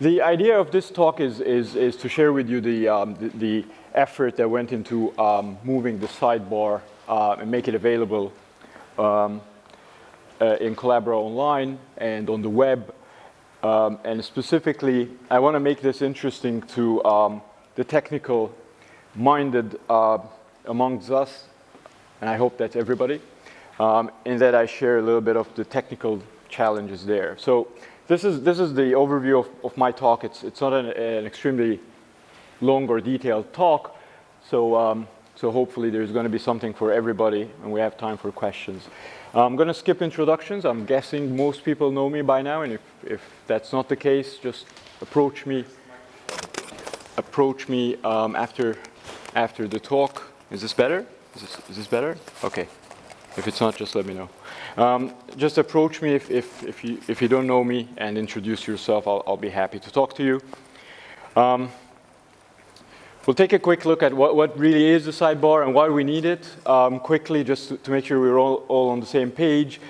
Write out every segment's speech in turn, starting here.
The idea of this talk is, is, is to share with you the, um, the, the, effort that went into um, moving the sidebar uh, and make it available um, uh, in Collabora Online and on the web. Um, and specifically, I want to make this interesting to um, the technical minded uh, amongst us, and I hope that's everybody, um, in that I share a little bit of the technical challenges there. So this is, this is the overview of, of my talk. It's, it's not an, an extremely long or detailed talk, so, um, so hopefully there's going to be something for everybody and we have time for questions. I'm going to skip introductions. I'm guessing most people know me by now, and if, if that's not the case, just approach me, approach me um, after, after the talk. Is this better? Is this, is this better? Okay. If it's not, just let me know. Um, just approach me if, if, if, you, if you don't know me and introduce yourself. I'll, I'll be happy to talk to you. Um, we'll take a quick look at what, what really is the sidebar and why we need it um, quickly just to, to, make sure we're all, all on the same page.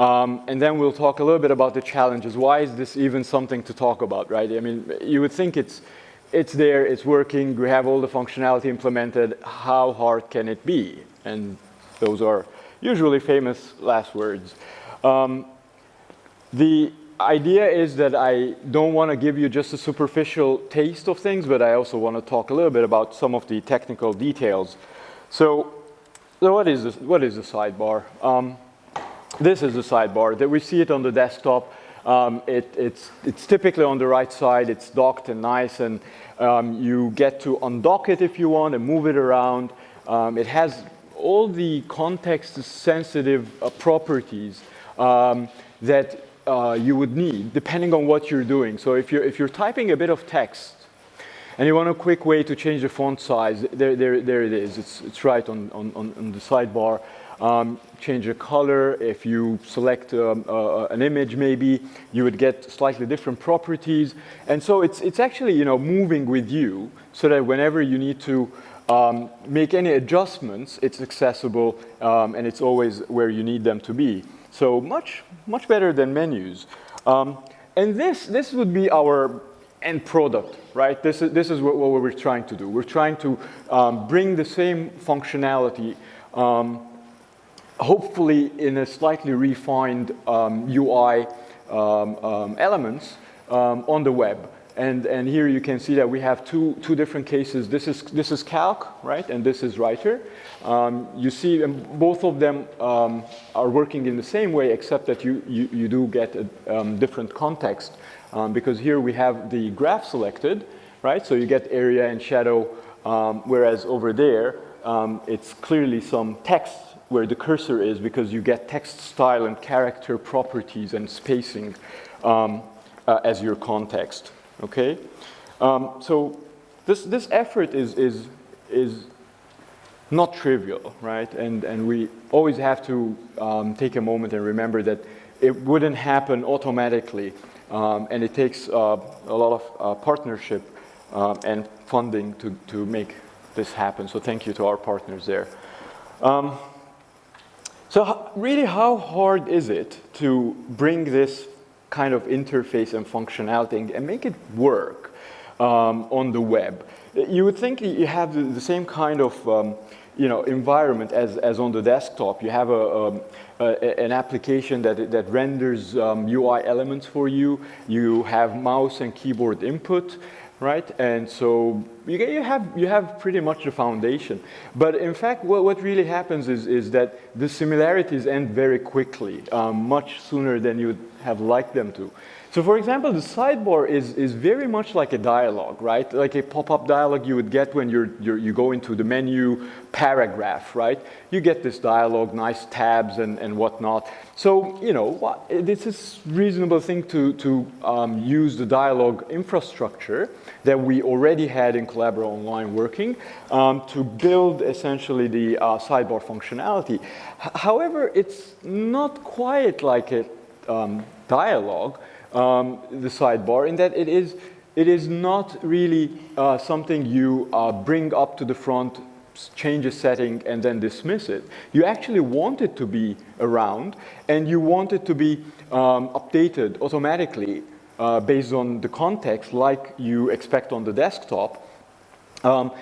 Um, and then we'll talk a little bit about the challenges. Why is this even something to talk about, right? I mean, you would think it's, it's there, it's working, we have all the functionality implemented. How hard can it be? And those are usually famous last words. Um, the idea is that I don't want to give you just a superficial taste of things, but I also want to talk a little bit about some of the technical details. So, so what is this? What is the sidebar? Um, this is the sidebar. That we see it on the desktop. Um, it, it's, it's typically on the right side. It's docked and nice, and um, you get to undock it if you want and move it around. Um, it has all the context-sensitive uh, properties um, that uh, you would need, depending on what you're doing. So if you're, if you're typing a bit of text, and you want a quick way to change the font size, there, there, there it is. It's, it's right on, on, on the sidebar. Um, change the color. If you select um, uh, an image, maybe you would get slightly different properties. And so it's, it's actually you know, moving with you so that whenever you need to um, make any adjustments, it's accessible um, and it's always where you need them to be. So much, much better than menus. Um, and this, this would be our end product, right? This is, this is what, what we're trying to do. We're trying to um, bring the same functionality, um, hopefully in a slightly refined UI um, elements on the web. And, and here you can see that we have two, two different cases. This is, this is calc, right? And this is writer. Um, you see both of them um, are working in the same way, except that you, you, you do get a um, different context. Um, because here we have the graph selected, right? So you get area and shadow, um, whereas over there, um, it's clearly some text where the cursor is because you get text style and character properties and spacing uh, as your context okay? Um, so this, this effort is, is, is not trivial, right? And, and we always have to um, take a moment and remember that it wouldn't happen automatically. Um, and it takes uh, a lot of uh, partnership um, and funding to, to make this happen. So thank you to our partners there. Um, so really, how hard is it to bring this kind of interface and functionality and make it work um, on the web. You would think you have the, same kind of um, you know, environment as, as on the desktop. You have a, um, a an application that, that renders UI um, elements for you. You have mouse and keyboard input right? And so you, you, have, you have pretty much the foundation. But in fact, what, what really happens is, is that the similarities end very quickly, um, much sooner than you would have liked them to. So for example, the sidebar is, is very much like a dialogue, right? Like a pop-up dialogue you would get when you're, you're, you go into the menu paragraph, right? You get this dialogue, nice tabs and, and whatnot. So, you know, this is reasonable thing to, to um, use the dialogue infrastructure that we already had in Collabora Online working um, to build essentially the uh, sidebar functionality. H however, it's not quite like a um, dialogue um, the sidebar in that it is, it is not really uh, something you uh, bring up to the front, change a setting, and then dismiss it. You actually want it to be around, and you want it to be um, updated automatically uh, based on the context like you expect on the desktop. Um,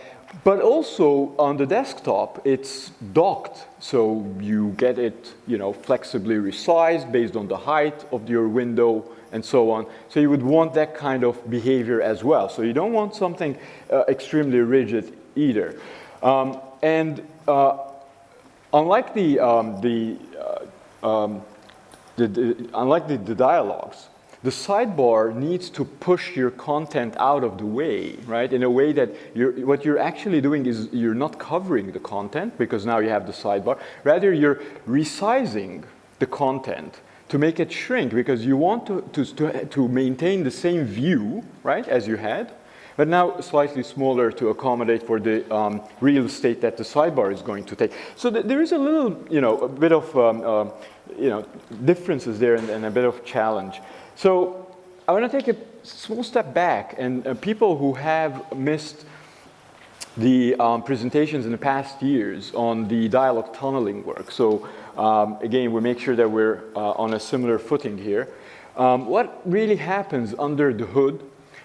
but also on the desktop, it's docked, so you get it, you know, flexibly resized based on the height of your window and so on. So you would want that kind of behavior as well. So you don't want something uh, extremely rigid either. Um, and uh, unlike the, um, the, uh, um, the, the, unlike the, the dialogues, the sidebar needs to push your content out of the way, right? In a way that you're, what you're actually doing is you're not covering the content because now you have the sidebar. Rather, you're resizing the content to make it shrink because you want to, to, to, to maintain the same view, right, as you had, but now slightly smaller to accommodate for the um, real estate that the sidebar is going to take. So th there is a little, you know, a bit of, um, uh, you know, differences there and, and, a bit of challenge. So I want to take a small step back and uh, people who have missed the um, presentations in the past years on the dialog tunneling work. So um, again, we make sure that we're uh, on a similar footing here. Um, what really happens under the hood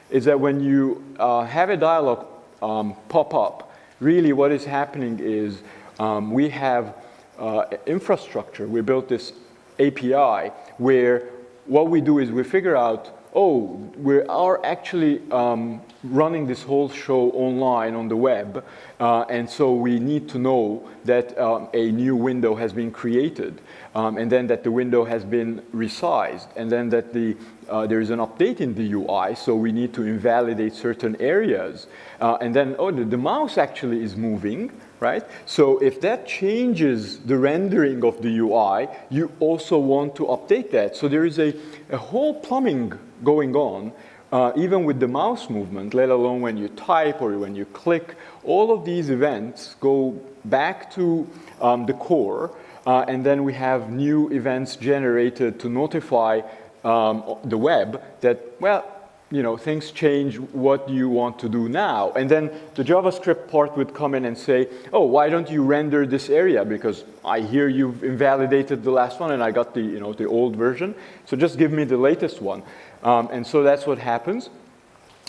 is that when you uh, have a dialog um, pop up, really what is happening is um, we have uh, infrastructure. We built this API where what we do is we figure out oh, we are actually um, running this whole show online on the web, uh, and so we need to know that um, a new window has been created, um, and then that the window has been resized, and then that the, uh, there is an update in the UI, so we need to invalidate certain areas. Uh, and then, oh, the, the mouse actually is moving, right? So if that changes the rendering of the UI, you also want to update that. So there is a, a whole plumbing going on, uh, even with the mouse movement, let alone when you type or when you click, all of these events go back to um, the core, uh, and then we have new events generated to notify um, the web that, well, you know, things change, what you want to do now? And then the JavaScript part would come in and say, oh, why don't you render this area? Because I hear you've invalidated the last one and I got the, you know, the old version. So just give me the latest one. Um, and so that's what happens.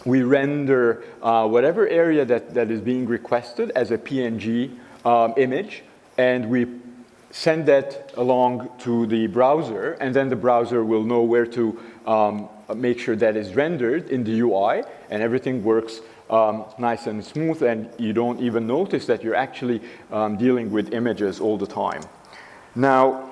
We render uh, whatever area that, that is being requested as a PNG um, image and we send that along to the browser and then the browser will know where to um, make sure that is rendered in the UI and everything works um, nice and smooth and you don't even notice that you're actually um, dealing with images all the time. Now,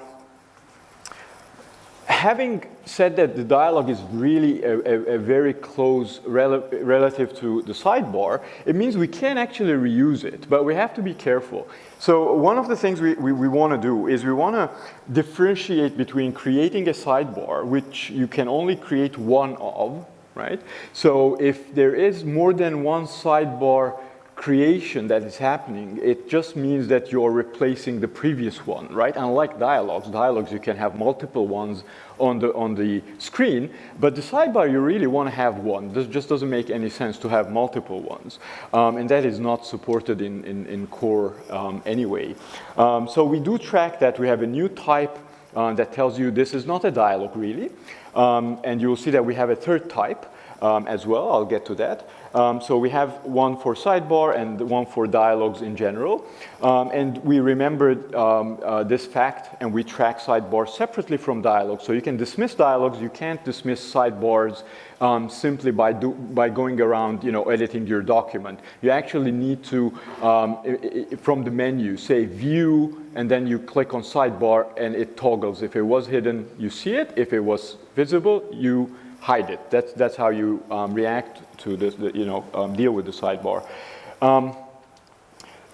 having said that the dialog is really a, a, a very close rel relative to the sidebar, it means we can actually reuse it, but we have to be careful. So one of the things we, we, we want to do is we want to differentiate between creating a sidebar, which you can only create one of, right? So if there is more than one sidebar creation that is happening, it just means that you're replacing the previous one, right? Unlike dialogues, dialogues you can have multiple ones on the, on the screen, but the sidebar you really want to have one. This just doesn't make any sense to have multiple ones. Um, and that is not supported in, in, in core um, anyway. Um, so we do track that. We have a new type uh, that tells you this is not a dialogue really. Um, and you'll see that we have a third type um, as well. I'll get to that. Um, so we have one for sidebar and one for dialogues in general. Um, and we remembered um, uh, this fact and we track sidebars separately from dialogues. So you can dismiss dialogues, you can't dismiss sidebars um, simply by, do, by going around, you know, editing your document. You actually need to, um, from the menu, say view, and then you click on sidebar and it toggles. If it was hidden, you see it. If it was visible, you hide it. That's, that's how you um, react to this, the, you know, um, deal with the sidebar. Um,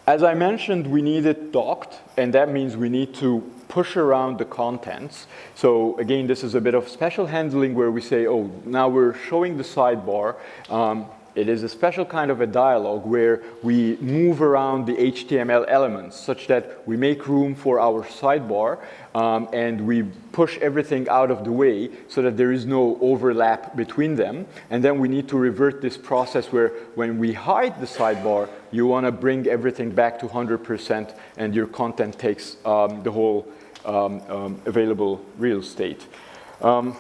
as I mentioned, we need it docked, and that means we need to push around the contents. So again, this is a bit of special handling where we say, oh, now we're showing the sidebar. Um, it is a special kind of a dialog where we move around the HTML elements such that we make room for our sidebar um, and we push everything out of the way so that there is no overlap between them. And then we need to revert this process where when we hide the sidebar, you want to bring everything back to 100% and your content takes um, the whole um, um available real estate. Um,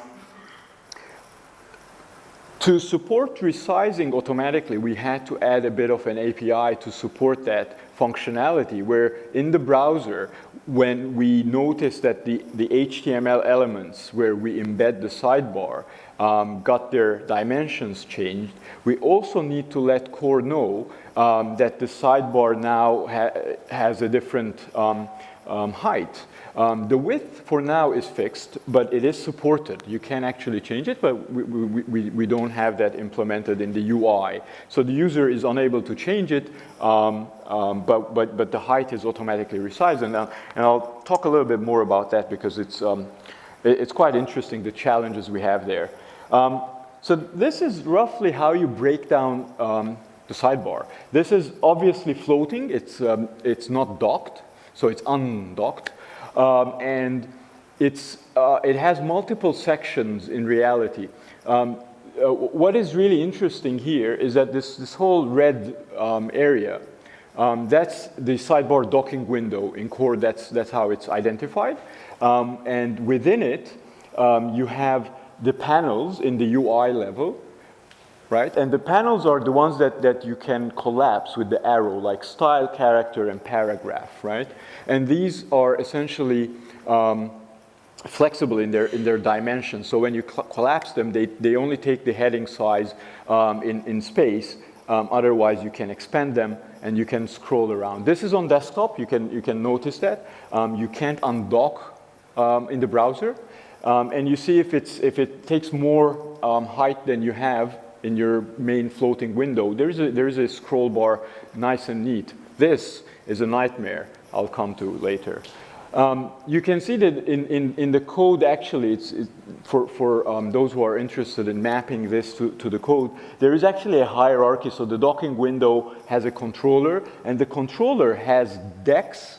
To support resizing automatically, we had to add a bit of an API to support that functionality where in the browser, when we notice that the, the HTML elements where we embed the sidebar um, got their dimensions changed, we also need to let core know um, that the sidebar now ha has a different um, um height. Um, the width for now is fixed, but it is supported. You can actually change it, but we, we, we, we don't have that implemented in the UI. So the user is unable to change it, um, um, but, but, but the height is automatically resized. And, uh, and I'll talk a little bit more about that because it's, um, it, it's quite interesting, the challenges we have there. Um, so this is roughly how you break down the sidebar. This is obviously floating. It's, it's not docked, so it's undocked. Um, and it's, uh, it has multiple sections in reality. Um, uh, what is really interesting here is that this, this whole red um, area, um, that's the sidebar docking window in core, that's, that's how it's identified. Um, and within it, um, you have the panels in the UI level, right? And the panels are the ones that, that you can collapse with the arrow, like style, character, and paragraph, right? And these are essentially um, flexible in their, in their dimensions. So when you collapse them, they, they only take the heading size um, in, in space. Um, otherwise, you can expand them and you can scroll around. This is on desktop. You can, you can notice that. Um, you can't undock um, in the browser. Um, and you see if, it's, if it takes more height than you have, in your main floating window, there is a, there is a scroll bar, nice and neat. This is a nightmare I'll come to later. Um, you can see that in, in, in the code, actually, it's, it's for, for um, those who are interested in mapping this to, to the code, there is actually a hierarchy. So the docking window has a controller, and the controller has decks,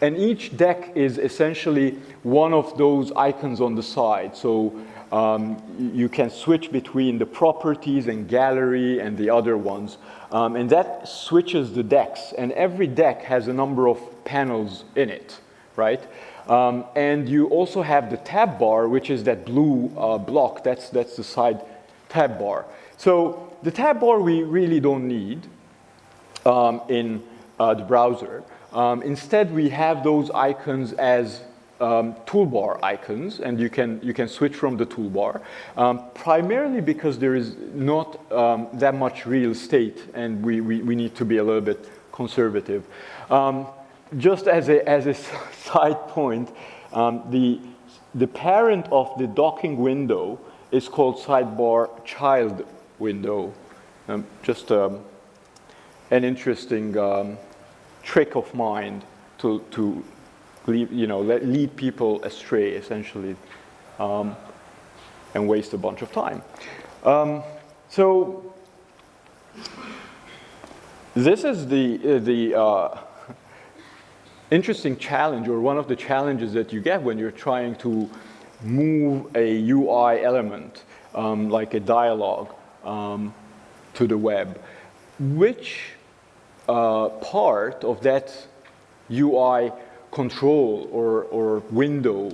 and each deck is essentially one of those icons on the side. So um, you can switch between the properties and gallery and the other ones. Um, and that switches the decks. And every deck has a number of panels in it, right? Um, and you also have the tab bar, which is that blue uh, block. That's, that's the side tab bar. So the tab bar we really don't need um, in uh, the browser. Um, instead, we have those icons as um, toolbar icons, and you can, you can switch from the toolbar, um, primarily because there is not um, that much real estate, and we, we, we, need to be a little bit conservative. Um, just as a, as a side point, um, the, the parent of the docking window is called sidebar child window. Um, just an interesting trick of mine to, to lead, you know, lead people astray, essentially, um, and waste a bunch of time. Um, so this is the, uh, the uh, interesting challenge, or one of the challenges that you get when you're trying to move a UI element, um, like a dialogue, um, to the web. Which uh, part of that UI control or, or window,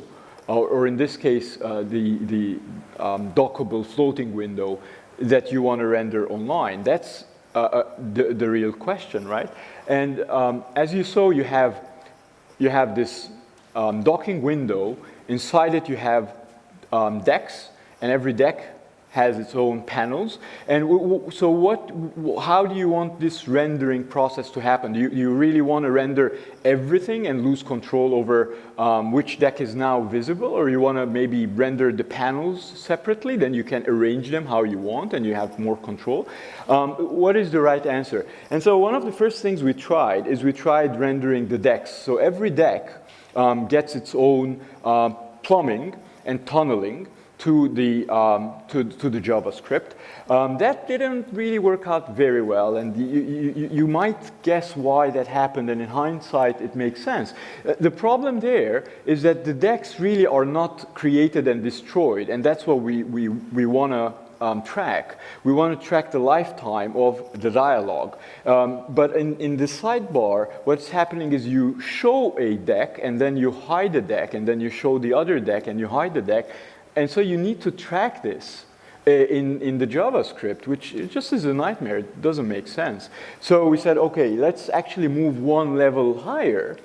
or, or in this case, uh, the, the um, dockable floating window that you want to render online. That's uh, uh, the, the real question, right? And um, as you saw, you have, you have this um, docking window. Inside it, you have um, decks, and every deck has its own panels. And so what, how do you want this rendering process to happen? Do you, you really want to render everything and lose control over um, which deck is now visible? Or you want to maybe render the panels separately? Then you can arrange them how you want and you have more control. Um, what is the right answer? And so one of the first things we tried is we tried rendering the decks. So every deck um, gets its own uh, plumbing and tunneling to the, um, to, to, the JavaScript. Um, that didn't really work out very well, and you, you, you, might guess why that happened, and in hindsight, it makes sense. Uh, the problem there is that the decks really are not created and destroyed, and that's what we, we, we want to um, track. We want to track the lifetime of the dialogue. Um, but in, in the sidebar, what's happening is you show a deck, and then you hide the deck, and then you show the other deck, and you hide the deck, and so you need to track this in, in the JavaScript, which just is a nightmare. It doesn't make sense. So we said, okay, let's actually move one level higher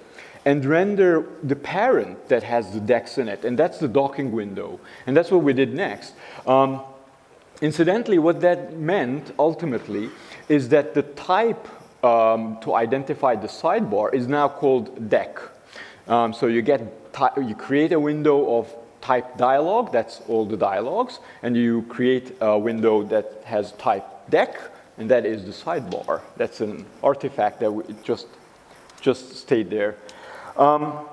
and render the parent that has the decks in it. And that's the docking window. And that's what we did next. Um, incidentally, what that meant ultimately is that the type um, to identify the sidebar is now called deck. Um, so you get you create a window of type dialog, that's all the dialogues, and you create a window that has type deck, and that is the sidebar. That's an artifact that just, just stayed there. Um,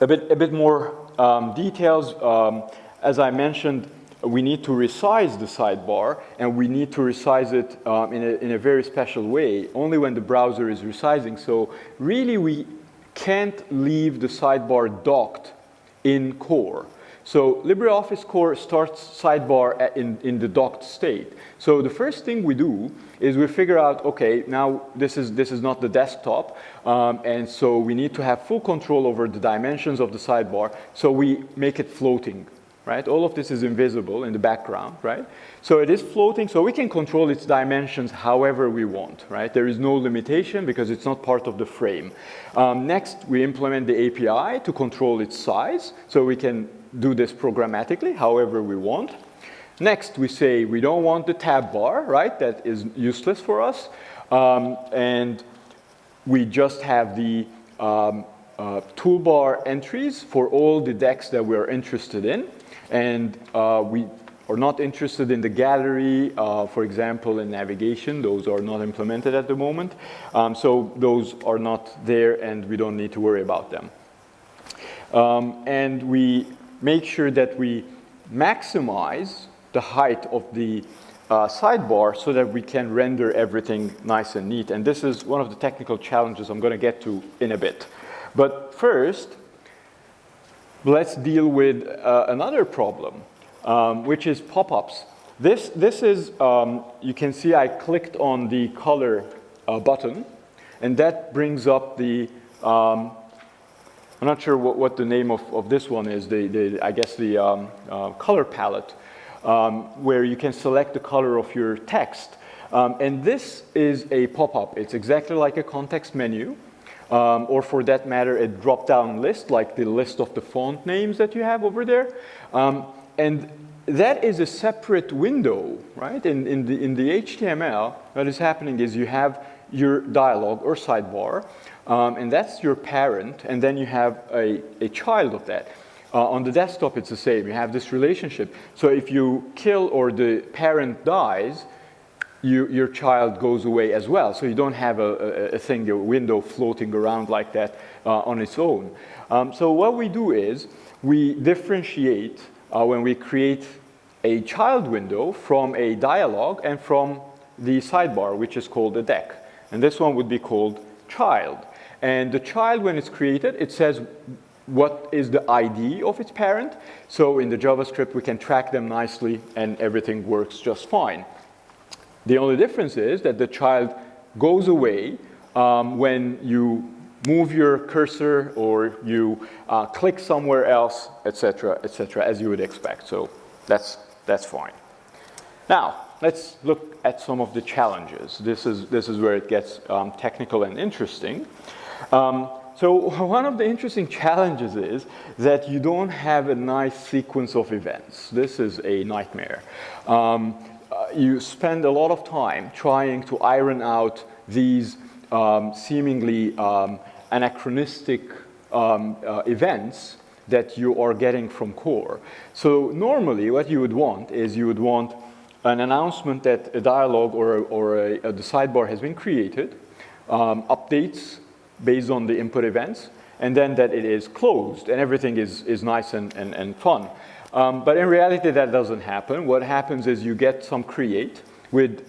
a, bit, a bit more um, details. Um, as I mentioned, we need to resize the sidebar, and we need to resize it um, in, a, in a very special way, only when the browser is resizing. So really, we can't leave the sidebar docked in core. So LibreOffice Core starts sidebar in, in the docked state. So the first thing we do is we figure out, okay, now this is, this is not the desktop, um, and so we need to have full control over the dimensions of the sidebar, so we make it floating, right? All of this is invisible in the background, right? So it is floating, so we can control its dimensions however we want, right? There is no limitation because it's not part of the frame. Um, next, we implement the API to control its size, so we can do this programmatically, however we want. Next, we say we don't want the tab bar, right? That is useless for us. Um, and we just have the um, uh, toolbar entries for all the decks that we're interested in. And uh, we are not interested in the gallery, uh, for example, in navigation. Those are not implemented at the moment. Um, so those are not there and we don't need to worry about them. Um, and we make sure that we maximize the height of the uh, sidebar so that we can render everything nice and neat. And this is one of the technical challenges I'm going to get to in a bit. But first, let's deal with uh, another problem, um, which is pop-ups. This, this is, um, you can see I clicked on the color uh, button, and that brings up the um, I'm not sure what, what the name of, of this one is, the, the I guess the um, uh, color palette, um, where you can select the color of your text. Um, and this is a pop-up. It's exactly like a context menu, um, or for that matter, a drop-down list, like the list of the font names that you have over there. Um, and that is a separate window, right? In, in, the, in the HTML, what is happening is you have your dialog or sidebar, um, and that's your parent, and then you have a, a child of that. Uh, on the desktop, it's the same. You have this relationship. So if you kill or the parent dies, you, your child goes away as well. So you don't have a, a, a thing, a window floating around like that uh, on its own. Um, so what we do is we differentiate uh, when we create a child window from a dialog and from the sidebar, which is called a deck. And this one would be called child. And the child, when it's created, it says what is the ID of its parent. So in the JavaScript, we can track them nicely and everything works just fine. The only difference is that the child goes away um, when you move your cursor or you uh, click somewhere else, etc., etc., as you would expect. So that's, that's fine. Now, let's look at some of the challenges. This is, this is where it gets um, technical and interesting. Um, so one of the interesting challenges is that you don't have a nice sequence of events. This is a nightmare. Um, uh, you spend a lot of time trying to iron out these um, seemingly um, anachronistic um, uh, events that you are getting from core. So normally what you would want is you would want an announcement that a dialog or, or a, a, the sidebar has been created, um, updates based on the input events, and then that it is closed and everything is, is nice and, and, and fun. Um, but in reality, that doesn't happen. What happens is you get some create with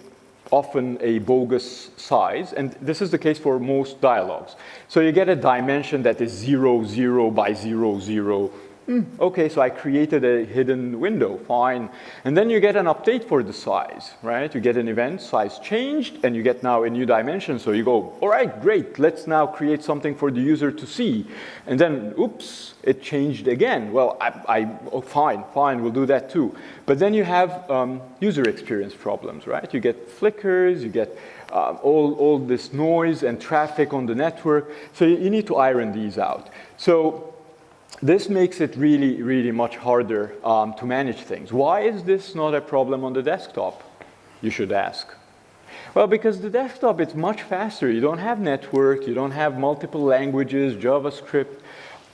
often a bogus size, and this is the case for most dialogues. So you get a dimension that is zero, zero by zero, zero, Hmm, okay, so I created a hidden window, fine. And then you get an update for the size, right? You get an event, size changed, and you get now a new dimension. So you go, all right, great, let's now create something for the user to see. And then, oops, it changed again. Well, I, I oh, fine, fine, we'll do that too. But then you have um, user experience problems, right? You get flickers, you get uh, all, all this noise and traffic on the network. So you, you need to iron these out. So this makes it really, really much harder um, to manage things. Why is this not a problem on the desktop, you should ask? Well, because the desktop, it's much faster. You don't have network, you don't have multiple languages, JavaScript.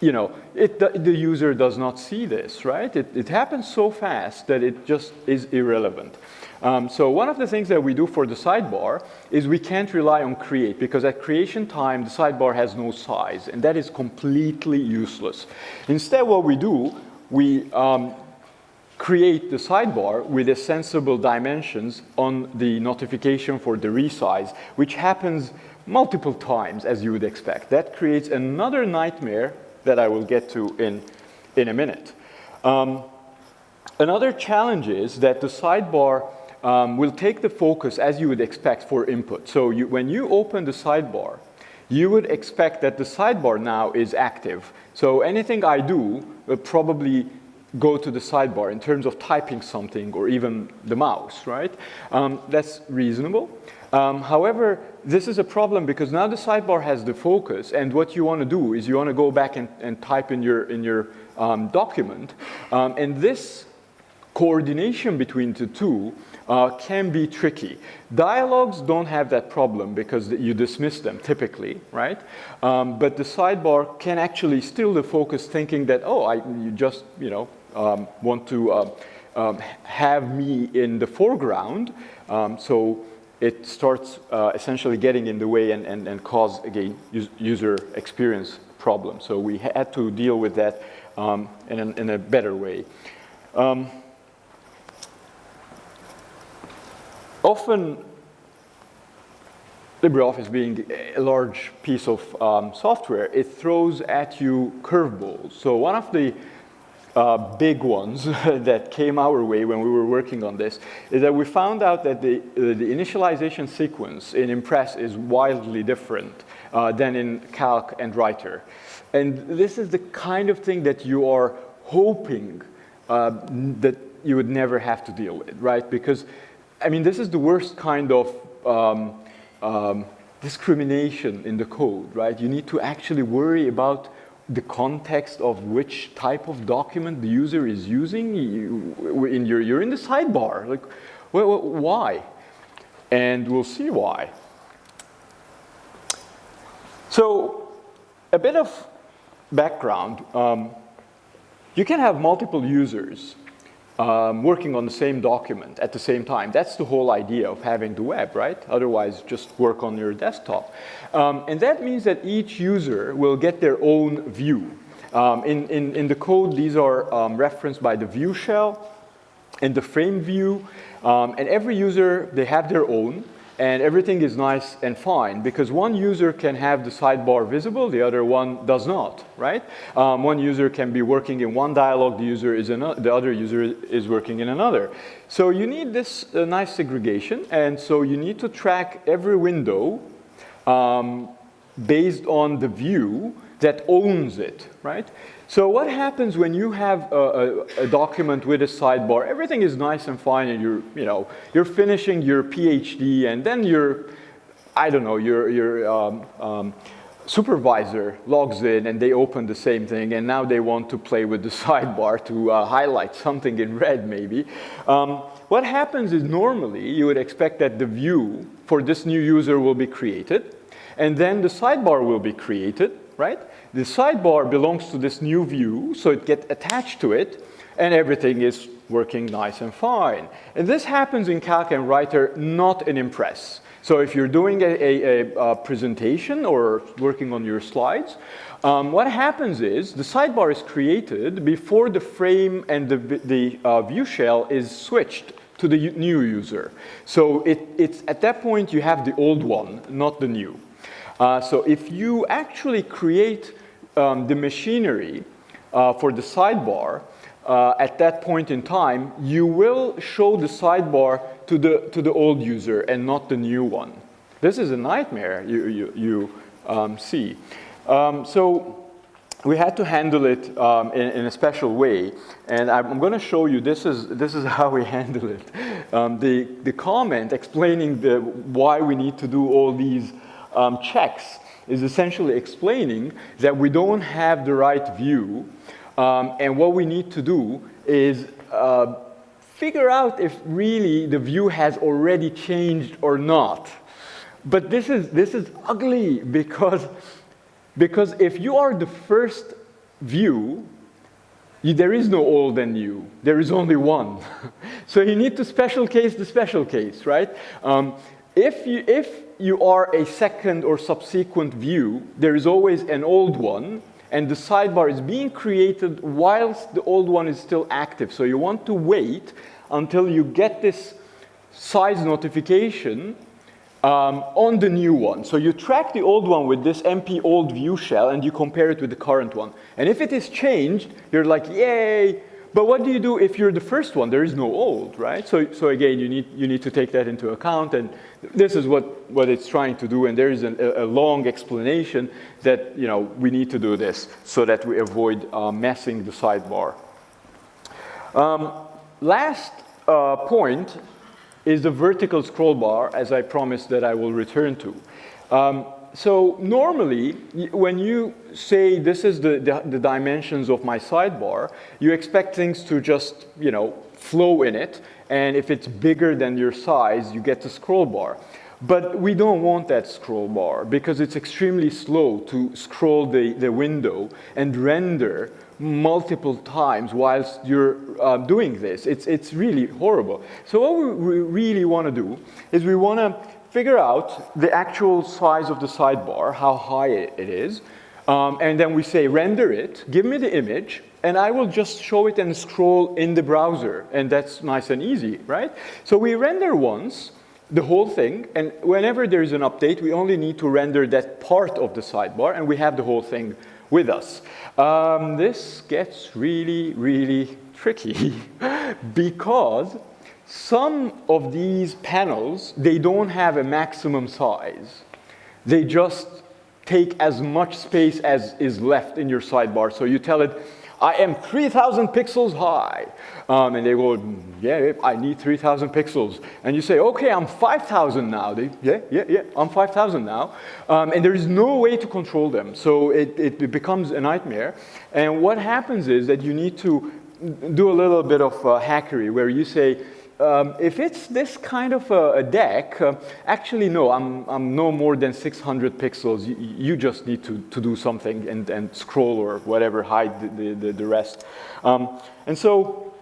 You know, it, the, the user does not see this, right? It, it happens so fast that it just is irrelevant. Um, so one of the things that we do for the sidebar is we can't rely on create because at creation time the sidebar has no size and that is completely useless. Instead what we do, we um, create the sidebar with a sensible dimensions on the notification for the resize which happens multiple times as you would expect. That creates another nightmare that I will get to in, in a minute. Um, another challenge is that the sidebar um, will take the focus as you would expect for input. So you, when you open the sidebar, you would expect that the sidebar now is active. So anything I do will probably go to the sidebar in terms of typing something or even the mouse, right? Um, that's reasonable. Um, however, this is a problem because now the sidebar has the focus and what you want to do is you want to go back and, and type in your, in your um, document. Um, and this coordination between the two uh, can be tricky. Dialogues don't have that problem because you dismiss them typically, right? Um, but the sidebar can actually still the focus thinking that, oh, I, you just, you know, um, want to uh, um, have me in the foreground. Um, so it starts uh, essentially getting in the way and, and, and cause, again, user experience problems. So we had to deal with that um, in, a, in a better way. Um, often LibreOffice being a large piece of um, software, it throws at you curveballs. So one of the uh, big ones that came our way when we were working on this is that we found out that the, uh, the initialization sequence in Impress is wildly different uh, than in Calc and Writer. And this is the kind of thing that you are hoping uh, that you would never have to deal with, right? Because I mean, this is the worst kind of um, um, discrimination in the code, right? You need to actually worry about the context of which type of document the user is using. You, in your, you're in the sidebar. Like, well, why? And we'll see why. So, a bit of background. Um, you can have multiple users um, working on the same document at the same time. That's the whole idea of having the web, right? Otherwise, just work on your desktop. Um, and that means that each user will get their own view. Um, in, in, in the code, these are um, referenced by the view shell and the frame view. Um, and every user, they have their own and everything is nice and fine because one user can have the sidebar visible, the other one does not, right? Um, one user can be working in one dialog, the user is the other user is working in another. So you need this uh, nice segregation, and so you need to track every window um, based on the view that owns it, right? So what happens when you have a, a, a, document with a sidebar? Everything is nice and fine and you're, you know, you're finishing your PhD and then your, I don't know, your, your um, um, supervisor logs in and they open the same thing and now they want to play with the sidebar to uh, highlight something in red maybe. Um, what happens is normally you would expect that the view for this new user will be created and then the sidebar will be created, right? The sidebar belongs to this new view, so it gets attached to it, and everything is working nice and fine. And this happens in Calc and Writer, not in Impress. So if you're doing a, a, a presentation or working on your slides, um, what happens is the sidebar is created before the frame and the, the uh, view shell is switched to the new user. So it, it's at that point you have the old one, not the new. Uh, so if you actually create um, the machinery uh, for the sidebar, uh, at that point in time, you will show the sidebar to the, to the old user and not the new one. This is a nightmare you, you, you um, see. Um, so we had to handle it um, in, in, a special way. And I'm going to show you, this is, this is how we handle it. Um, the, the comment explaining the, why we need to do all these um, checks is essentially explaining that we don't have the right view. Um, and what we need to do is uh, figure out if really the view has already changed or not. But this is, this is ugly because, because if you are the first view, you, there is no old and new. There is only one. so you need to special case the special case, right? Um, if, you, if you are a second or subsequent view, there is always an old one, and the sidebar is being created whilst the old one is still active. So you want to wait until you get this size notification um, on the new one. So you track the old one with this MP old view shell and you compare it with the current one. And if it is changed, you're like, yay. But what do you do if you're the first one? There is no old, right? So, so again, you need, you need to take that into account. And this is what, what it's trying to do. And there is an, a, a, long explanation that you know, we need to do this so that we avoid uh, messing the sidebar. Um, last uh, point is the vertical scroll bar, as I promised that I will return to. Um, so normally, when you say this is the, the, the, dimensions of my sidebar, you expect things to just, you know, flow in it. And if it's bigger than your size, you get the scroll bar. But we don't want that scroll bar because it's extremely slow to scroll the, the window and render multiple times whilst you're uh, doing this. It's, it's really horrible. So what we really want to do is we want to figure out the actual size of the sidebar, how high it is, um, and then we say render it, give me the image, and I will just show it and scroll in the browser, and that's nice and easy, right? So we render once, the whole thing, and whenever there is an update, we only need to render that part of the sidebar, and we have the whole thing with us. Um, this gets really, really tricky because some of these panels, they don't have a maximum size. They just take as much space as is left in your sidebar. So you tell it, I am 3,000 pixels high. Um, and they go, yeah, I need 3,000 pixels. And you say, okay, I'm 5,000 now. They, yeah, yeah, yeah, I'm 5,000 now. Um, and there is no way to control them. So it, it becomes a nightmare. And what happens is that you need to do a little bit of uh, hackery where you say, um, if it's this kind of a, a deck, uh, actually no, I'm, I'm no more than 600 pixels. You, you just need to, to do something and, and scroll or whatever, hide the, the, the rest. Um, and so,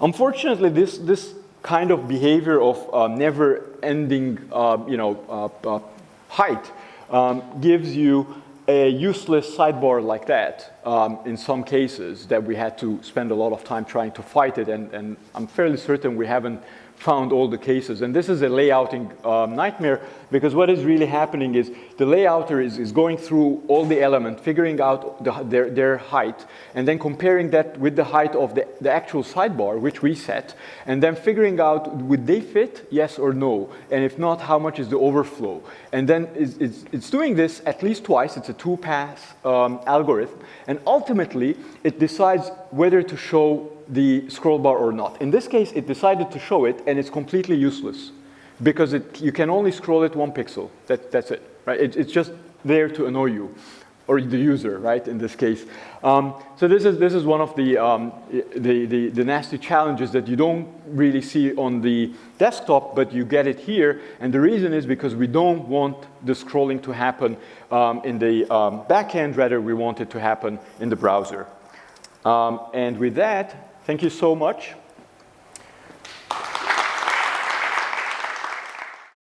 unfortunately, this, this kind of behavior of uh, never-ending, uh, you know, uh, uh, height um, gives you a useless sidebar like that um, in some cases that we had to spend a lot of time trying to fight it. And, and I'm fairly certain we haven't found all the cases. And this is a layouting um, nightmare because what is really happening is the layouter is, is going through all the elements, figuring out the, their, their height, and then comparing that with the height of the, the actual sidebar, which we set, and then figuring out would they fit, yes or no, and if not, how much is the overflow. And then it's, it's, it's doing this at least twice, it's a two-pass um, algorithm, and ultimately it decides whether to show the scroll bar or not. In this case, it decided to show it, and it's completely useless because it, you can only scroll it one pixel. That, that's it, right? It, it's just there to annoy you, or the user, right, in this case. Um, so this is, this is one of the, um, the, the, the, nasty challenges that you don't really see on the desktop, but you get it here. And the reason is because we don't want the scrolling to happen um, in the um, backend, rather we want it to happen in the browser. Um, and with that, Thank you so much.